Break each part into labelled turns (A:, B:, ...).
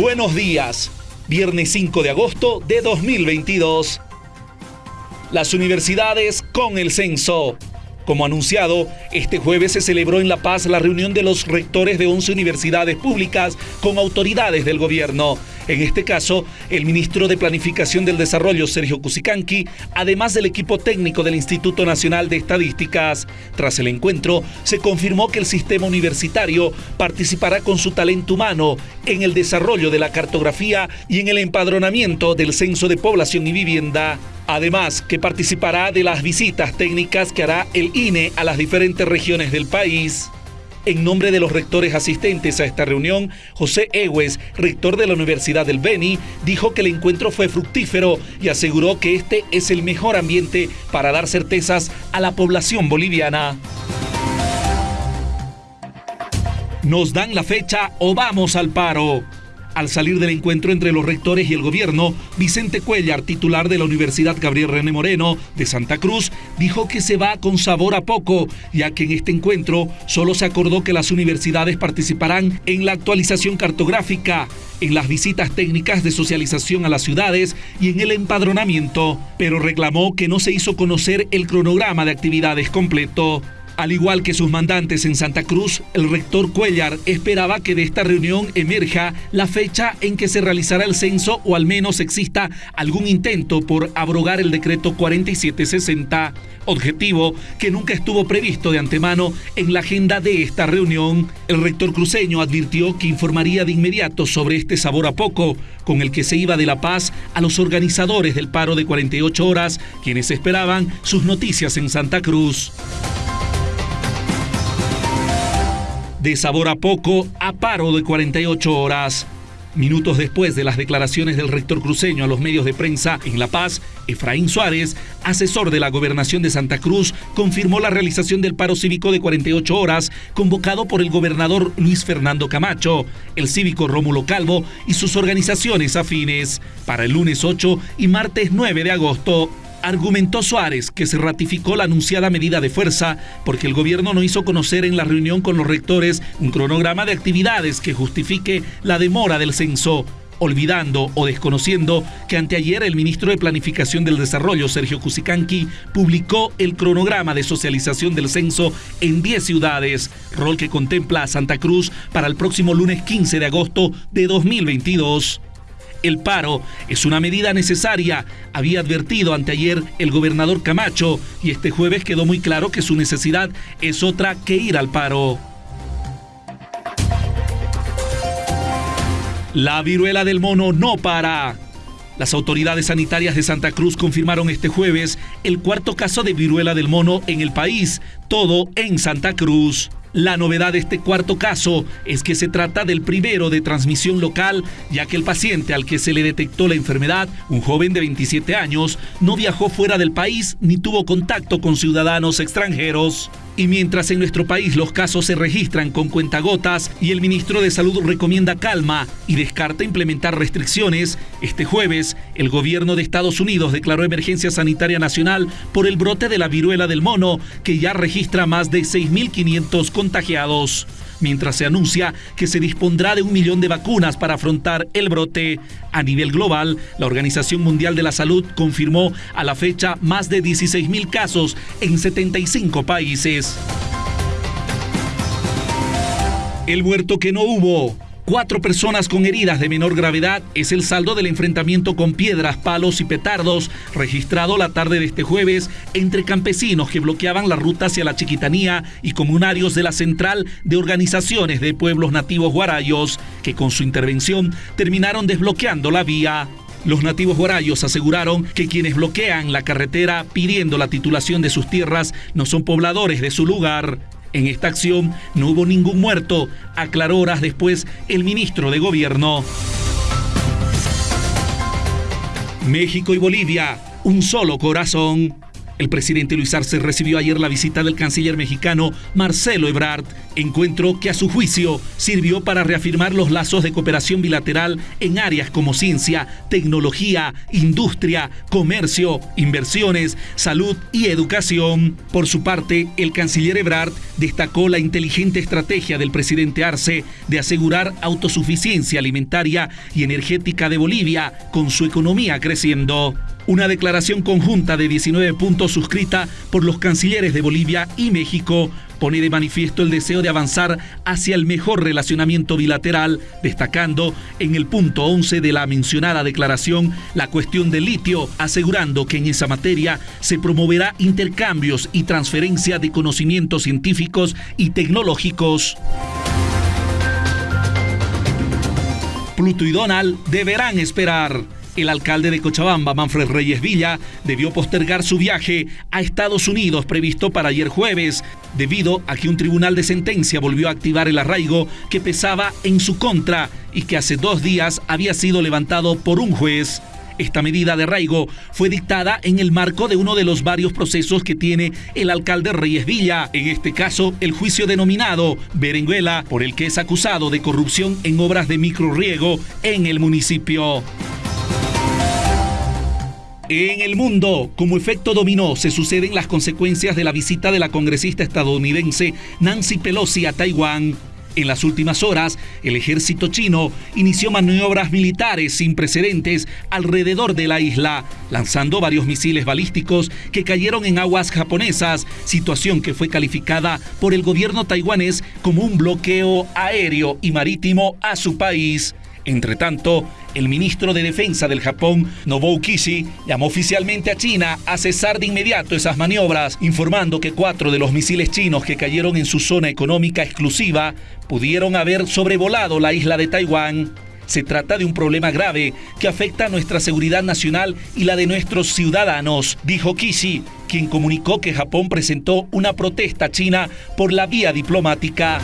A: Buenos días, viernes 5 de agosto de 2022. Las universidades con el censo. Como anunciado, este jueves se celebró en La Paz la reunión de los rectores de 11 universidades públicas con autoridades del gobierno. En este caso, el ministro de Planificación del Desarrollo, Sergio Cusicanqui, además del equipo técnico del Instituto Nacional de Estadísticas. Tras el encuentro, se confirmó que el sistema universitario participará con su talento humano en el desarrollo de la cartografía y en el empadronamiento del censo de población y vivienda. Además, que participará de las visitas técnicas que hará el INE a las diferentes regiones del país. En nombre de los rectores asistentes a esta reunión, José Egues, rector de la Universidad del Beni, dijo que el encuentro fue fructífero y aseguró que este es el mejor ambiente para dar certezas a la población boliviana. Nos dan la fecha o vamos al paro. Al salir del encuentro entre los rectores y el gobierno, Vicente Cuellar, titular de la Universidad Gabriel René Moreno de Santa Cruz, dijo que se va con sabor a poco, ya que en este encuentro solo se acordó que las universidades participarán en la actualización cartográfica, en las visitas técnicas de socialización a las ciudades y en el empadronamiento, pero reclamó que no se hizo conocer el cronograma de actividades completo. Al igual que sus mandantes en Santa Cruz, el rector Cuellar esperaba que de esta reunión emerja la fecha en que se realizará el censo o al menos exista algún intento por abrogar el decreto 4760, objetivo que nunca estuvo previsto de antemano en la agenda de esta reunión. El rector cruceño advirtió que informaría de inmediato sobre este sabor a poco, con el que se iba de La Paz a los organizadores del paro de 48 horas, quienes esperaban sus noticias en Santa Cruz. De sabor a poco a paro de 48 horas. Minutos después de las declaraciones del rector cruceño a los medios de prensa en La Paz, Efraín Suárez, asesor de la gobernación de Santa Cruz, confirmó la realización del paro cívico de 48 horas convocado por el gobernador Luis Fernando Camacho, el cívico Rómulo Calvo y sus organizaciones afines para el lunes 8 y martes 9 de agosto. Argumentó Suárez que se ratificó la anunciada medida de fuerza porque el gobierno no hizo conocer en la reunión con los rectores un cronograma de actividades que justifique la demora del censo, olvidando o desconociendo que anteayer el ministro de Planificación del Desarrollo, Sergio Cusicanqui, publicó el cronograma de socialización del censo en 10 ciudades, rol que contempla a Santa Cruz para el próximo lunes 15 de agosto de 2022. El paro es una medida necesaria, había advertido anteayer el gobernador Camacho, y este jueves quedó muy claro que su necesidad es otra que ir al paro. La viruela del mono no para. Las autoridades sanitarias de Santa Cruz confirmaron este jueves el cuarto caso de viruela del mono en el país, todo en Santa Cruz. La novedad de este cuarto caso es que se trata del primero de transmisión local, ya que el paciente al que se le detectó la enfermedad, un joven de 27 años, no viajó fuera del país ni tuvo contacto con ciudadanos extranjeros. Y mientras en nuestro país los casos se registran con cuentagotas y el ministro de Salud recomienda calma y descarta implementar restricciones, este jueves el gobierno de Estados Unidos declaró emergencia sanitaria nacional por el brote de la viruela del mono, que ya registra más de 6.500 contagiados mientras se anuncia que se dispondrá de un millón de vacunas para afrontar el brote. A nivel global, la Organización Mundial de la Salud confirmó a la fecha más de 16 mil casos en 75 países. El muerto que no hubo. Cuatro personas con heridas de menor gravedad es el saldo del enfrentamiento con piedras, palos y petardos registrado la tarde de este jueves entre campesinos que bloqueaban la ruta hacia la Chiquitanía y comunarios de la Central de Organizaciones de Pueblos Nativos Guarayos, que con su intervención terminaron desbloqueando la vía. Los nativos guarayos aseguraron que quienes bloquean la carretera pidiendo la titulación de sus tierras no son pobladores de su lugar. En esta acción no hubo ningún muerto, aclaró horas después el ministro de Gobierno. México y Bolivia, un solo corazón. El presidente Luis Arce recibió ayer la visita del canciller mexicano Marcelo Ebrard Encuentro que a su juicio sirvió para reafirmar los lazos de cooperación bilateral en áreas como ciencia, tecnología, industria, comercio, inversiones, salud y educación. Por su parte, el canciller Ebrard destacó la inteligente estrategia del presidente Arce de asegurar autosuficiencia alimentaria y energética de Bolivia con su economía creciendo. Una declaración conjunta de 19 puntos suscrita por los cancilleres de Bolivia y México pone de manifiesto el deseo de avanzar hacia el mejor relacionamiento bilateral, destacando en el punto 11 de la mencionada declaración la cuestión del litio, asegurando que en esa materia se promoverá intercambios y transferencia de conocimientos científicos y tecnológicos. Pluto y Donald deberán esperar. El alcalde de Cochabamba, Manfred Reyes Villa, debió postergar su viaje a Estados Unidos previsto para ayer jueves, debido a que un tribunal de sentencia volvió a activar el arraigo que pesaba en su contra y que hace dos días había sido levantado por un juez. Esta medida de arraigo fue dictada en el marco de uno de los varios procesos que tiene el alcalde Reyes Villa, en este caso el juicio denominado Berenguela, por el que es acusado de corrupción en obras de microriego en el municipio. En el mundo, como efecto dominó, se suceden las consecuencias de la visita de la congresista estadounidense Nancy Pelosi a Taiwán. En las últimas horas, el ejército chino inició maniobras militares sin precedentes alrededor de la isla, lanzando varios misiles balísticos que cayeron en aguas japonesas, situación que fue calificada por el gobierno taiwanés como un bloqueo aéreo y marítimo a su país. Entre tanto, el ministro de Defensa del Japón, Nobuo Kishi, llamó oficialmente a China a cesar de inmediato esas maniobras, informando que cuatro de los misiles chinos que cayeron en su zona económica exclusiva pudieron haber sobrevolado la isla de Taiwán. Se trata de un problema grave que afecta a nuestra seguridad nacional y la de nuestros ciudadanos, dijo Kishi, quien comunicó que Japón presentó una protesta a China por la vía diplomática.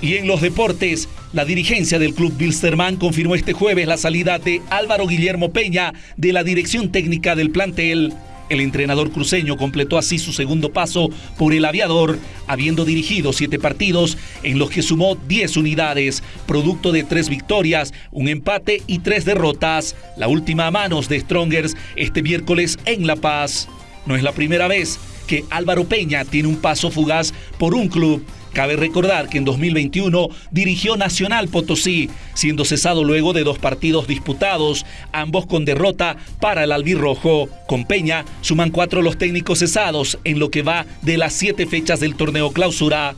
A: Y en los deportes, la dirigencia del club Bilsterman confirmó este jueves la salida de Álvaro Guillermo Peña de la dirección técnica del plantel. El entrenador cruceño completó así su segundo paso por el aviador, habiendo dirigido siete partidos en los que sumó 10 unidades, producto de tres victorias, un empate y tres derrotas, la última a manos de Strongers este miércoles en La Paz. No es la primera vez que Álvaro Peña tiene un paso fugaz por un club Cabe recordar que en 2021 dirigió Nacional Potosí, siendo cesado luego de dos partidos disputados, ambos con derrota para el albirrojo. Con Peña suman cuatro los técnicos cesados en lo que va de las siete fechas del torneo clausura.